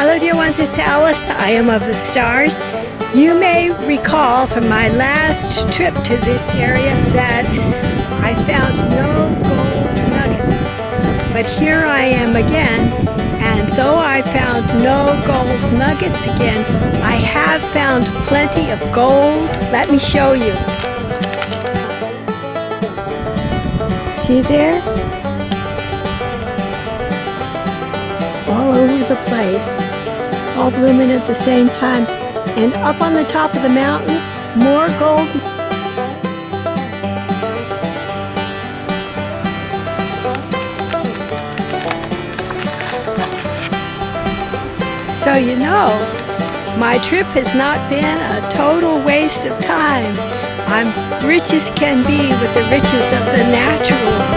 Hello, dear ones, it's Alice. I am of the stars. You may recall from my last trip to this area that I found no gold nuggets. But here I am again, and though I found no gold nuggets again, I have found plenty of gold. Let me show you. See there? The place, all blooming at the same time. And up on the top of the mountain, more gold. So you know, my trip has not been a total waste of time. I'm rich as can be with the riches of the natural